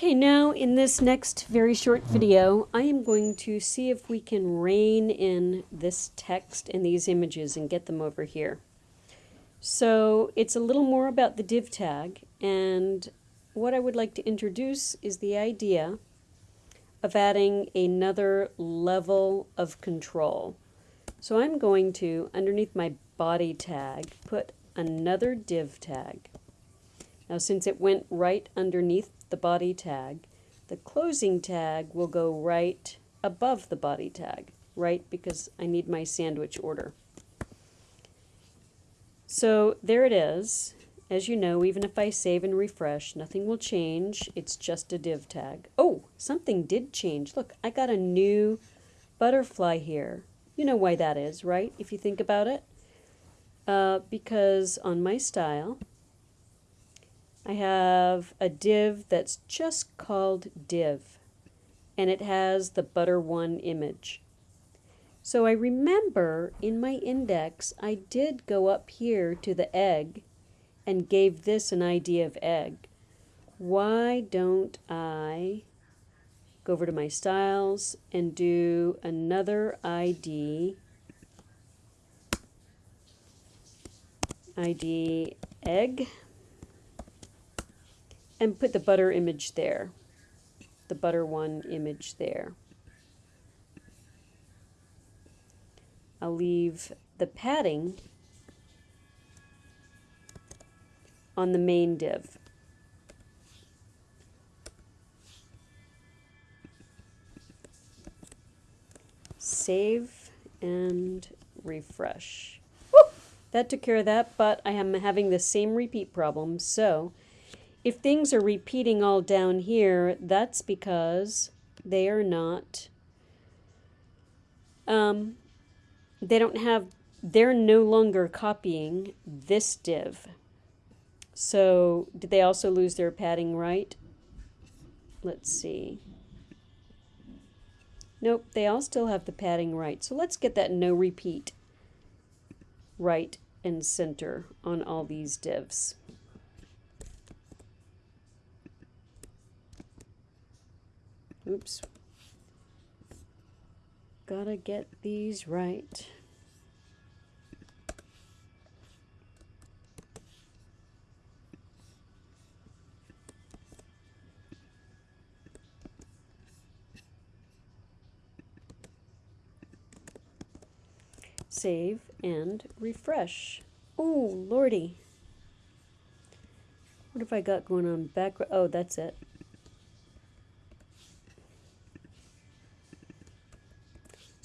Okay, now in this next very short video, I am going to see if we can rein in this text and these images and get them over here. So it's a little more about the div tag, and what I would like to introduce is the idea of adding another level of control. So I'm going to, underneath my body tag, put another div tag. Now since it went right underneath the body tag, the closing tag will go right above the body tag, right because I need my sandwich order. So there it is. As you know, even if I save and refresh, nothing will change. It's just a div tag. Oh, something did change. Look, I got a new butterfly here. You know why that is, right? If you think about it. Uh, because on my style, I have a div that's just called div and it has the butter one image. So I remember in my index I did go up here to the egg and gave this an ID of egg. Why don't I go over to my styles and do another ID ID egg and put the butter image there, the butter one image there. I'll leave the padding on the main div. Save and refresh. Woo! That took care of that, but I am having the same repeat problem, so if things are repeating all down here, that's because they are not, um, they don't have, they're no longer copying this div. So did they also lose their padding right? Let's see. Nope, they all still have the padding right. So let's get that no repeat right and center on all these divs. Oops. Gotta get these right. Save and refresh. Oh, lordy. What have I got going on back? Oh, that's it.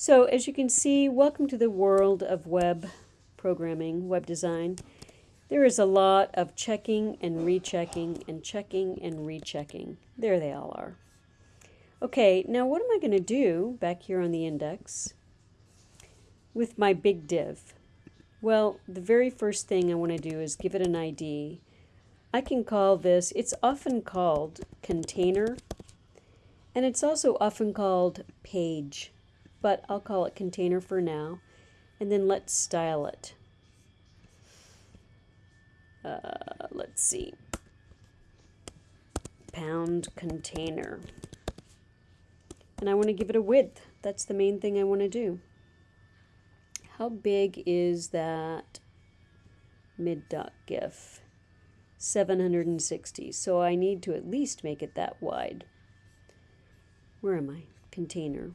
So as you can see, welcome to the world of web programming, web design. There is a lot of checking and rechecking and checking and rechecking. There they all are. Okay, now what am I going to do back here on the index with my big div? Well, the very first thing I want to do is give it an ID. I can call this, it's often called container, and it's also often called page but I'll call it container for now. And then let's style it. Uh, let's see. Pound container. And I want to give it a width. That's the main thing I want to do. How big is that mid.gif? 760. So I need to at least make it that wide. Where am I? Container.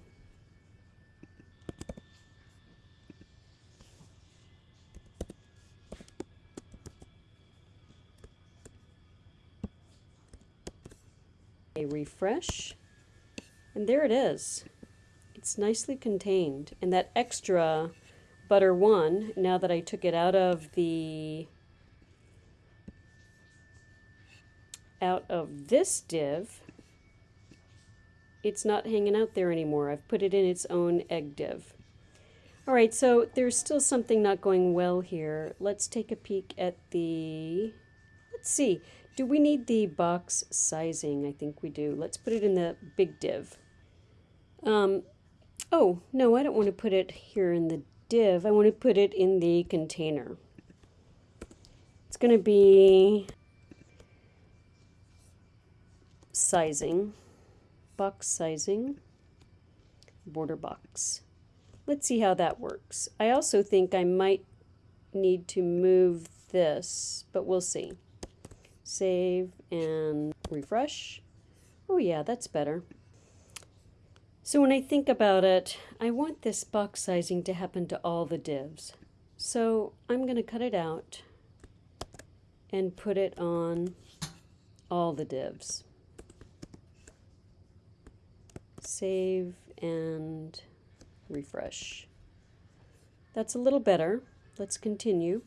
A refresh, and there it is. It's nicely contained. And that extra butter one, now that I took it out of the out of this div, it's not hanging out there anymore. I've put it in its own egg div. All right, so there's still something not going well here. Let's take a peek at the, let's see, do we need the box sizing? I think we do. Let's put it in the big div. Um, oh, no, I don't want to put it here in the div. I want to put it in the container. It's going to be sizing, box sizing, border box. Let's see how that works. I also think I might need to move this, but we'll see. Save and refresh. Oh yeah, that's better. So when I think about it, I want this box sizing to happen to all the divs. So I'm going to cut it out and put it on all the divs. Save and refresh. That's a little better. Let's continue.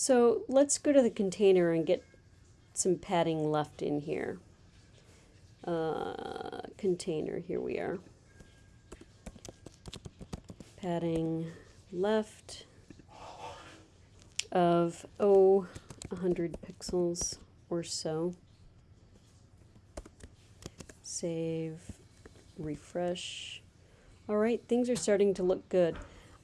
So let's go to the container and get some padding left in here. Uh, container, here we are. Padding left of, oh, 100 pixels or so. Save, refresh. All right, things are starting to look good.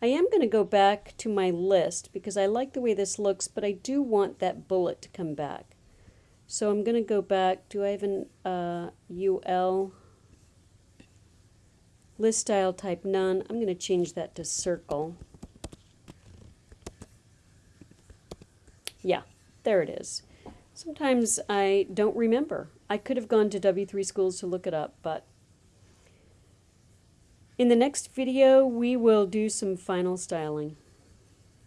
I am going to go back to my list because I like the way this looks, but I do want that bullet to come back. So I'm going to go back. Do I have an uh, UL? List style type none. I'm going to change that to circle. Yeah, there it is. Sometimes I don't remember. I could have gone to W3 Schools to look it up, but in the next video we will do some final styling.